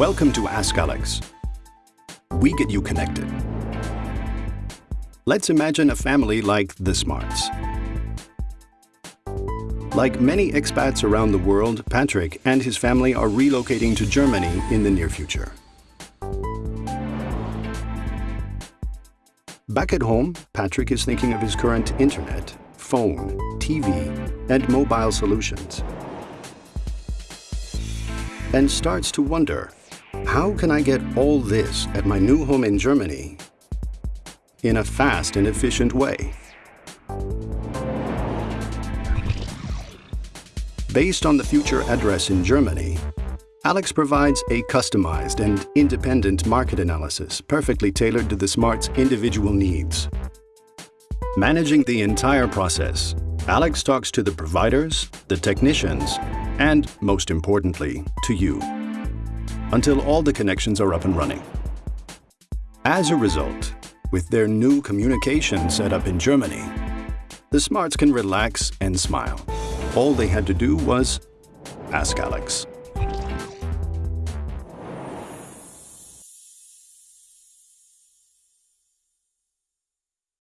Welcome to Ask Alex. We get you connected. Let's imagine a family like the Smarts. Like many expats around the world, Patrick and his family are relocating to Germany in the near future. Back at home, Patrick is thinking of his current internet, phone, TV, and mobile solutions. And starts to wonder, how can I get all this at my new home in Germany in a fast and efficient way? Based on the future address in Germany, Alex provides a customized and independent market analysis perfectly tailored to the Smart's individual needs. Managing the entire process, Alex talks to the providers, the technicians, and, most importantly, to you, until all the connections are up and running. As a result, with their new communication set up in Germany, the Smarts can relax and smile. All they had to do was ask Alex.